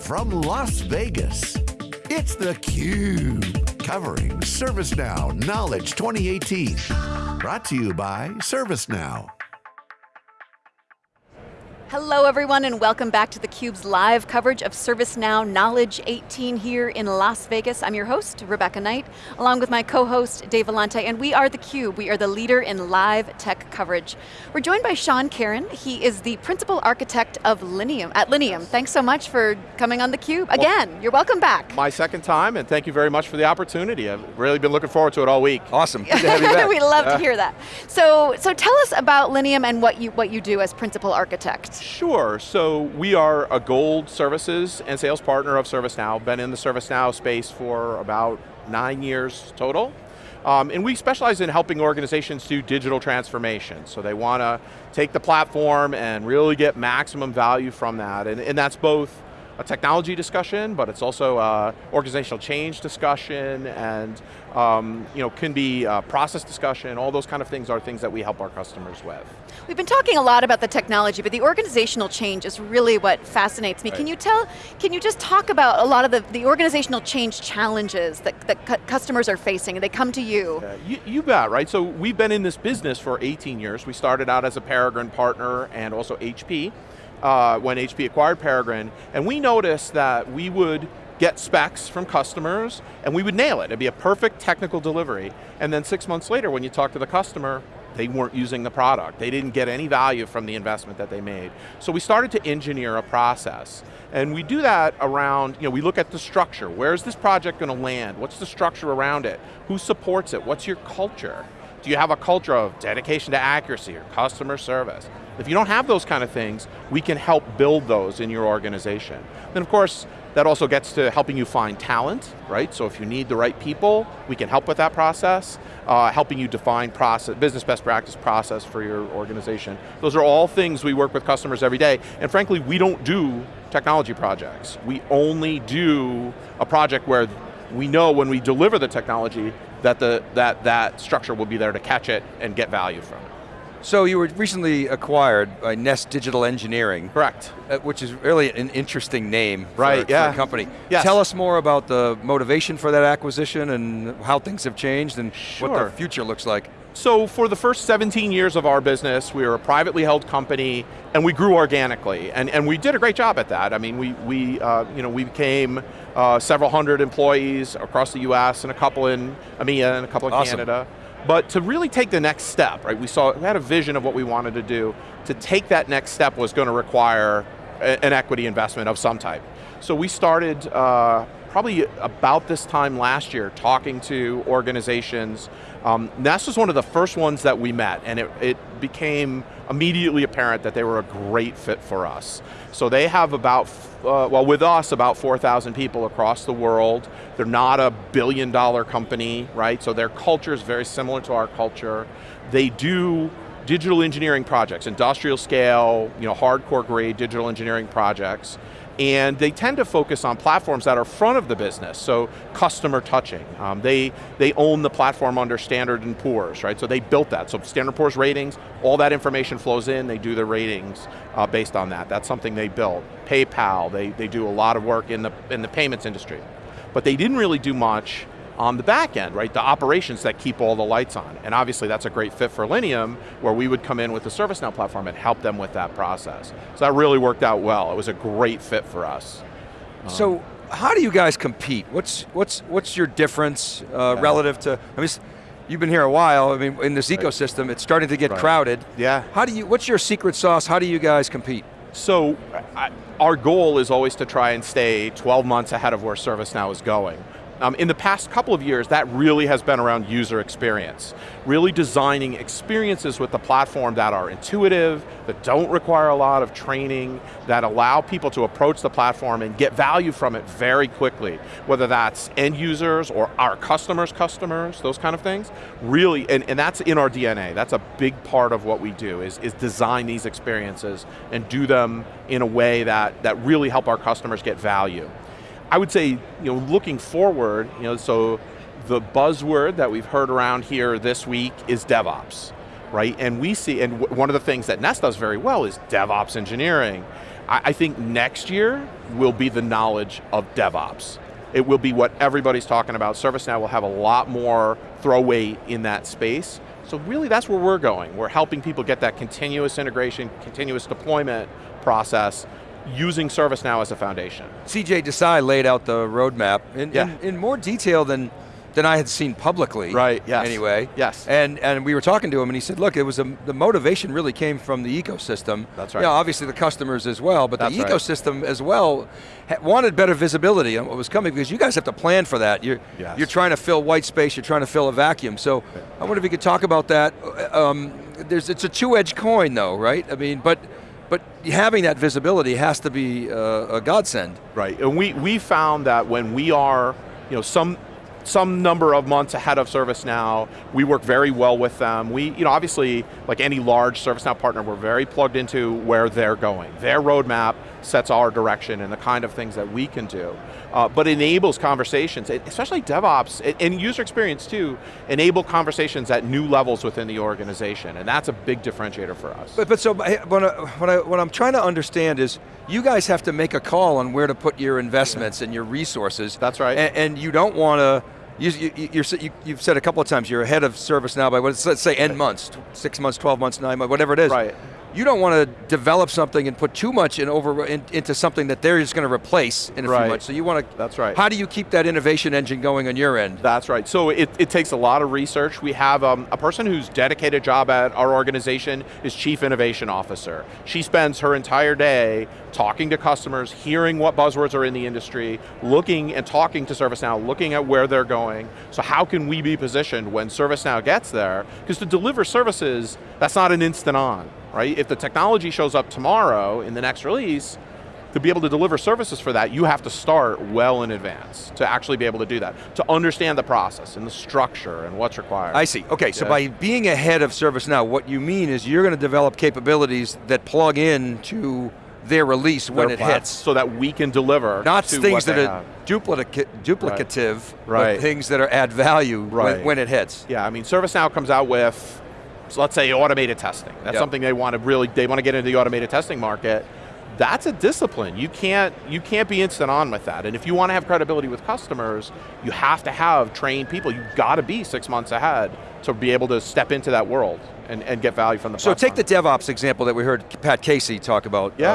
From Las Vegas, it's theCUBE, covering ServiceNow Knowledge 2018. Brought to you by ServiceNow. Hello everyone and welcome back to theCUBE's live coverage of ServiceNow Knowledge 18 here in Las Vegas. I'm your host, Rebecca Knight, along with my co-host, Dave Vellante, and we are theCUBE. We are the leader in live tech coverage. We're joined by Sean Caron. He is the principal architect of Linium, at Linium. Thanks so much for coming on theCUBE. Again, well, you're welcome back. My second time, and thank you very much for the opportunity. I've really been looking forward to it all week. Awesome, good to have you back. we love to uh. hear that. So, so tell us about Linium and what you, what you do as principal architect. Sure, so we are a gold services and sales partner of ServiceNow, been in the ServiceNow space for about nine years total. Um, and we specialize in helping organizations do digital transformation. So they want to take the platform and really get maximum value from that. And, and that's both a technology discussion, but it's also a organizational change discussion and um, you know, can be a process discussion, all those kind of things are things that we help our customers with. We've been talking a lot about the technology, but the organizational change is really what fascinates me. Right. Can you tell, can you just talk about a lot of the, the organizational change challenges that, that customers are facing and they come to you? You? You bet, right? So we've been in this business for 18 years. We started out as a Peregrine partner and also HP uh, when HP acquired Peregrine, and we noticed that we would get specs from customers, and we would nail it. It'd be a perfect technical delivery. And then six months later, when you talk to the customer, they weren't using the product. They didn't get any value from the investment that they made. So we started to engineer a process. And we do that around, you know, we look at the structure. Where's this project going to land? What's the structure around it? Who supports it? What's your culture? Do you have a culture of dedication to accuracy or customer service? If you don't have those kind of things, we can help build those in your organization. Then of course, that also gets to helping you find talent, right? So if you need the right people, we can help with that process, uh, helping you define process, business best practice process for your organization. Those are all things we work with customers every day, and frankly, we don't do technology projects. We only do a project where we know when we deliver the technology that the, that, that structure will be there to catch it and get value from it. So you were recently acquired by Nest Digital Engineering. Correct. Uh, which is really an interesting name right, for, yeah. for a company. Yes. Tell us more about the motivation for that acquisition and how things have changed and sure. what the future looks like. So for the first 17 years of our business, we were a privately held company and we grew organically. And, and we did a great job at that. I mean, we, we, uh, you know, we became uh, several hundred employees across the US and a couple in EMEA and a couple in awesome. Canada. But to really take the next step, right, we saw, we had a vision of what we wanted to do. To take that next step was going to require a, an equity investment of some type. So we started uh, probably about this time last year talking to organizations. Um, Nest was one of the first ones that we met and it, it became immediately apparent that they were a great fit for us. So they have about, uh, well with us, about 4,000 people across the world. They're not a billion dollar company, right? So their culture is very similar to our culture. They do digital engineering projects, industrial scale, you know, hardcore grade digital engineering projects and they tend to focus on platforms that are front of the business, so customer touching. Um, they, they own the platform under Standard & Poor's, right? So they built that. So Standard & Poor's ratings, all that information flows in, they do the ratings uh, based on that. That's something they built. PayPal, they, they do a lot of work in the, in the payments industry. But they didn't really do much on the back end, right? The operations that keep all the lights on. And obviously that's a great fit for Linium, where we would come in with the ServiceNow platform and help them with that process. So that really worked out well. It was a great fit for us. So how do you guys compete? What's, what's, what's your difference uh, yeah. relative to, I mean, you've been here a while, I mean, in this right. ecosystem, it's starting to get right. crowded. Yeah. How do you, what's your secret sauce? How do you guys compete? So, I, our goal is always to try and stay 12 months ahead of where ServiceNow is going. Um, in the past couple of years, that really has been around user experience. Really designing experiences with the platform that are intuitive, that don't require a lot of training, that allow people to approach the platform and get value from it very quickly. Whether that's end users or our customers' customers, those kind of things. Really, and, and that's in our DNA. That's a big part of what we do, is, is design these experiences and do them in a way that, that really help our customers get value. I would say, you know, looking forward, you know, so the buzzword that we've heard around here this week is DevOps. right? And we see, and one of the things that Nest does very well is DevOps engineering. I, I think next year will be the knowledge of DevOps. It will be what everybody's talking about. ServiceNow will have a lot more throw weight in that space. So really that's where we're going. We're helping people get that continuous integration, continuous deployment process using ServiceNow as a foundation. CJ Desai laid out the roadmap in, Yeah. in, in more detail than than I had seen publicly. Right, yes. Anyway. Yes. And and we were talking to him and he said, look, it was a, the motivation really came from the ecosystem. That's right. Yeah, obviously the customers as well, but That's the right. ecosystem as well wanted better visibility on what was coming because you guys have to plan for that. You're, Yes. you're trying to fill white space, you're trying to fill a vacuum. So I wonder if you could talk about that. Um, there's, it's a two-edged coin though, right? I mean, but having that visibility has to be uh, a godsend. Right, and we, we found that when we are, you know, some, some number of months ahead of ServiceNow, we work very well with them. We, you know, obviously, like any large ServiceNow partner, we're very plugged into where they're going. Their roadmap sets our direction and the kind of things that we can do. Uh, but enables conversations, especially DevOps, and- user experience too, enable conversations at new levels within the organization, and that's a big differentiator for us. But, but so what, I, what, I'm trying to understand is you guys have to make a call on where to put your investments and your resources. That's right. And, and you don't want to, you, you, you're, you, you've said a couple of times, you're ahead of service now by, what- let's say N months, six months, 12 months, nine months, whatever it is. Right. You don't want to develop something and put too much in over in, into something that they're just going to replace in a Right. few months. So you want to, That's right. how do you keep that innovation engine going on your end? That's right. So it, it takes a lot of research. We have um, a person whose dedicated job at our organization is Chief Innovation Officer. She spends her entire day talking to customers, hearing what buzzwords are in the industry, looking and talking to ServiceNow, looking at where they're going. So how can we be positioned when ServiceNow gets there? Because to deliver services, that's not an instant on, right? If the technology shows up tomorrow in the next release, to be able to deliver services for that, you have to start well in advance to actually be able to do that, to understand the process and the structure and what's required. I see. Okay, so Yeah. by being ahead of ServiceNow, what you mean is you're going to develop capabilities that plug in to their release when it hits. So that we can deliver Not to things that are duplica- duplicative, but Right. things that are add value when, Right. when it hits. Yeah, I mean, ServiceNow comes out with, so let's say automated testing. That's Yep. something they want to really, they want to get into the automated testing market. That's a discipline. You can't, you can't be instant on with that. And if you want to have credibility with customers, you have to have trained people. You've got to be six months ahead to be able to step into that world and, and get value from the So take the. DevOps example that we heard Pat Casey talk about Yeah.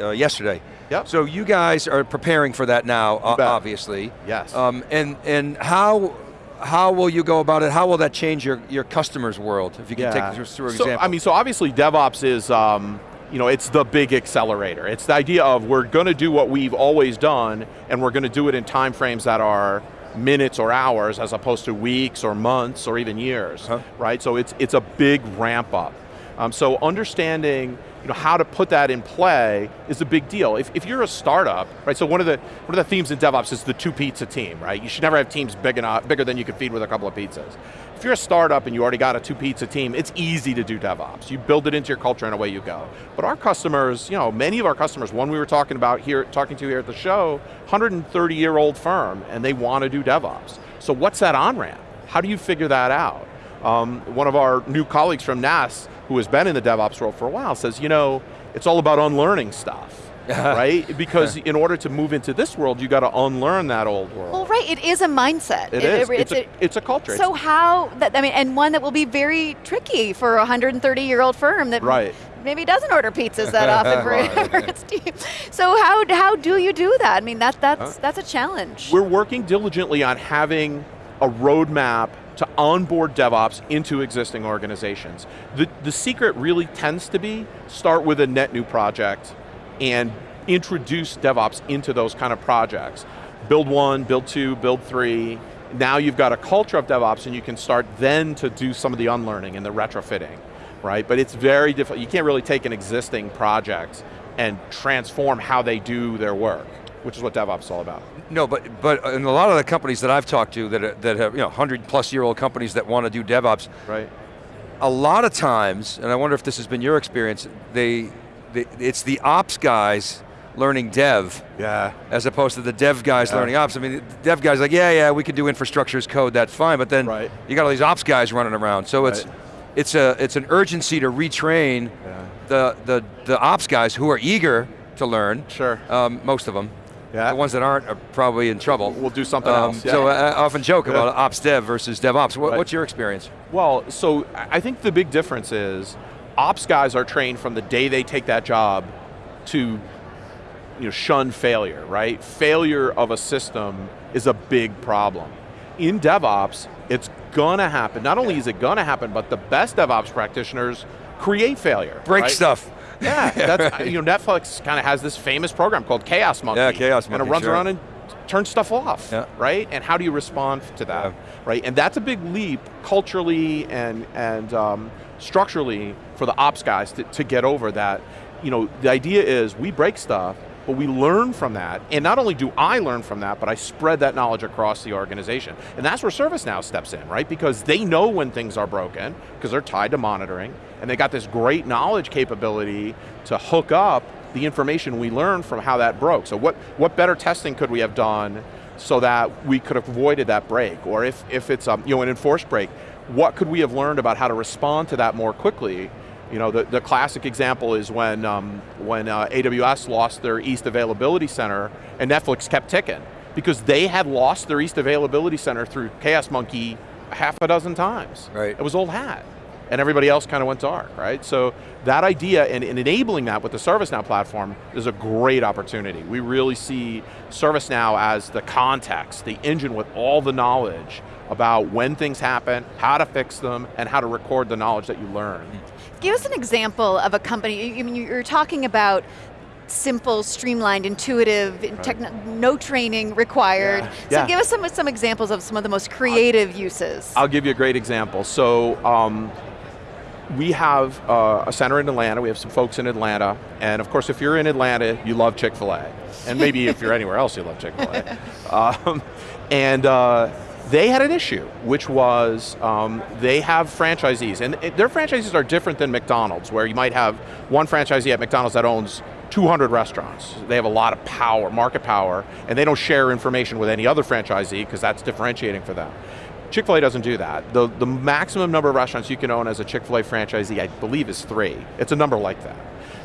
uh, uh, yesterday. Yep. So you guys are preparing for that now, obviously. Yes. Um, and and how how will you go about it? How will that change your, your customers' world? If you can take us through an so, example. I mean, so obviously DevOps is, um, you know, it's the big accelerator. It's the idea of we're going to do what we've always done, and we're going to do it in time frames that are minutes or hours, as opposed to weeks or months or even years, Uh-huh. right? So it's it's a big ramp up. Um, so understanding you know, how to put that in play is a big deal. If, if you're a startup, right, so one of, the, one of the themes in DevOps is the two pizza team, right? You should never have teams big enough, bigger than you can feed with a couple of pizzas. If you're a startup and you already got a two pizza team, it's easy to do DevOps. You build it into your culture and away you go. But our customers, you know, many of our customers, one we were talking about here, talking to here at the show, 130 year old firm and they want to do DevOps. So what's that on-ramp? How do you figure that out? Um, one of our new colleagues from Nest, who has been in the DevOps world for a while, says, you know, it's all about unlearning stuff, right? Because in order to move into this world, you got to unlearn that old world. Well, right, it is a mindset. it is. It's, it's a, it's a culture. So how, that, I mean, and one that will be very tricky for a 130-year-old firm that Right. maybe doesn't order pizzas that often for, for its team. So how, how do you do that? I mean, that, that's, that's a challenge. We're working diligently on having a roadmap to onboard DevOps into existing organizations. The, the secret really tends to be start with a net new project and introduce DevOps into those kind of projects. Build one, build two, build three. Now you've got a culture of DevOps and you can start then to do some of the unlearning and the retrofitting, right? But it's very difficult. You can't really take an existing project and transform how they do their work, which is what DevOps is all about. No, but but in a lot of the companies that I've talked to that are, that have you know hundred plus year old companies that want to do DevOps, Right. a lot of times, and I wonder if this has been your experience, they, they it's the ops guys learning dev Yeah. as opposed to the dev guys Yeah. learning ops. I mean, the dev guys like, yeah, yeah, we can do infrastructure as code, that's fine, but then Right. you got all these ops guys running around. So it's Right. it's a it's an urgency to retrain Yeah. the, the, the ops guys who are eager to learn. Sure. Um, most of them. Yeah. The ones that aren't are probably in trouble. We'll do something Um, else. yeah. So I often joke Yeah. about ops dev versus DevOps. What, Right. What's your experience? Well, so I I think the big difference is ops guys are trained from the day they take that job to you know, shun failure, right? Failure of a system is a big problem. In DevOps, it's gonna happen. Not only is it gonna happen, but the best DevOps practitioners create failure. Break right? stuff. Yeah, that's, you know, Netflix kind of has this famous program called Chaos Monkey. Yeah, Chaos Monkey, And it runs sure. around and turns stuff off, Yeah. right? And how do you respond to that, Yeah. right? And that's a big leap culturally and, and um, structurally for the ops guys to, to get over that. You know, the idea is we break stuff, but we learn from that. And not only do I learn from that, but I spread that knowledge across the organization. And that's where ServiceNow steps in, right? Because they know when things are broken, because they're tied to monitoring, and they got this great knowledge capability to hook up the information we learned from how that broke. So what, what better testing could we have done so that we could have avoided that break? Or if, if it's um, you know, an enforced break, what could we have learned about how to respond to that more quickly you know, the, the classic example is when, um, when uh, AWS lost their East Availability Center and Netflix kept ticking because they had lost their East Availability Center through Chaos Monkey half a dozen times. Right. It was old hat. And everybody else kind of went dark, right? So that idea and, and enabling that with the ServiceNow platform is a great opportunity. We really see ServiceNow as the context, the engine with all the knowledge about when things happen, how to fix them, and how to record the knowledge that you learn. Give us an example of a company, I mean, you're talking about simple, streamlined, intuitive, techn- no training required. Yeah. So Yeah. give us some, some examples of some of the most creative uses. I'll give you a great example. So um, we have uh, a center in Atlanta, we have some folks in Atlanta, and of course if you're in Atlanta, you love Chick-fil-A. And maybe if you're anywhere else, you love Chick-fil-A. Um, and uh, they had an issue, which was um, they have franchisees, and their franchisees are different than McDonald's, where you might have one franchisee at McDonald's that owns 200 restaurants. They have a lot of power, market power, and they don't share information with any other franchisee because that's differentiating for them. Chick-fil-A doesn't do that. The, the maximum number of restaurants you can own as a Chick-fil-A franchisee, I believe, is three. It's a number like that.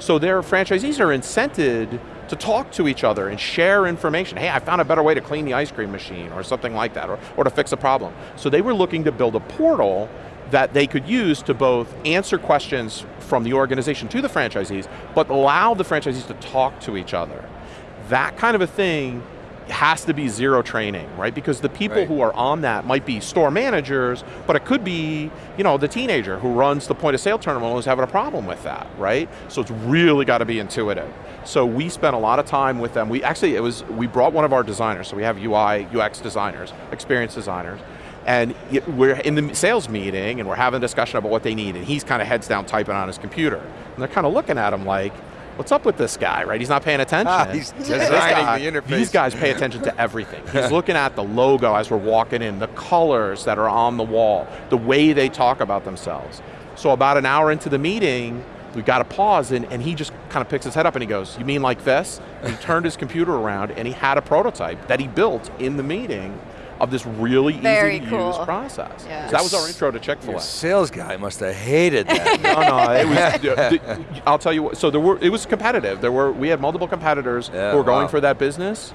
So their franchisees are incented to talk to each other and share information. Hey, I found a better way to clean the ice cream machine or something like that, or, or to fix a problem. So they were looking to build a portal that they could use to both answer questions from the organization to the franchisees, but allow the franchisees to talk to each other. That kind of a thing has to be zero training, right? Because the people Right. who are on that might be store managers, but it could be, you know, the teenager who runs the point of sale terminal is having a problem with that, right? So it's really got to be intuitive. So we spent a lot of time with them. We actually, it was, we brought one of our designers, so we have UI, UX designers, experience designers, and we're in the sales meeting and we're having a discussion about what they need, and he's kind of heads down typing on his computer. And they're kind of looking at him like, what's up with this guy, right? He's not paying attention. Ah, he's designing guy- the interface. These guys pay attention to everything. He's looking at the logo as we're walking in, the colors that are on the wall, the way they talk about themselves. So about an hour into the meeting, we got to pause and, and he just kind of picks his head up and he goes, you mean like this? And he turned his computer around and he had a prototype that he built in the meeting of this really Very easy to cool. use process. Yeah. So that was our intro to Chick-fil-A. Your sales guy must have hated that. no, no, it was, the- I'll tell you what, so there were, it was competitive. There were, we had multiple competitors Yeah, who were going wow. for that business.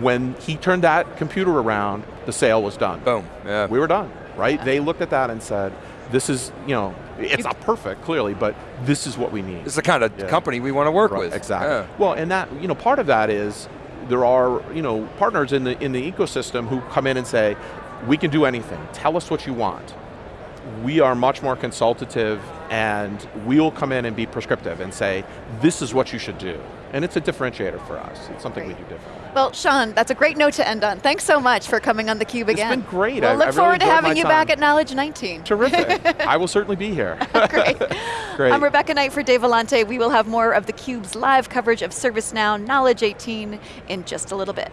When he turned that computer around, the sale was done. Boom, yeah. We were done, right? They looked at that and said, this is, you know, it's not perfect, clearly, but this is what we need. This is the kind of Yeah. company we want to work Right, with. Exactly. Yeah. Well, and that, you know, part of that is there are, you know, partners in the, in the ecosystem who come in and say, we can do anything, tell us what you want. We are much more consultative and we'll come in and be prescriptive and say, this is what you should do. And it's a differentiator for us. It's something we do differently. Well, Sean, that's a great note to end on. Thanks so much for coming on theCUBE again. It's been great. We'll I- look I really forward to having you back at Knowledge 19. Terrific. I will certainly be here. Great. Great. I'm Rebecca Knight for Dave Vellante. We will have more of theCUBE's live coverage of ServiceNow Knowledge 18 in just a little bit.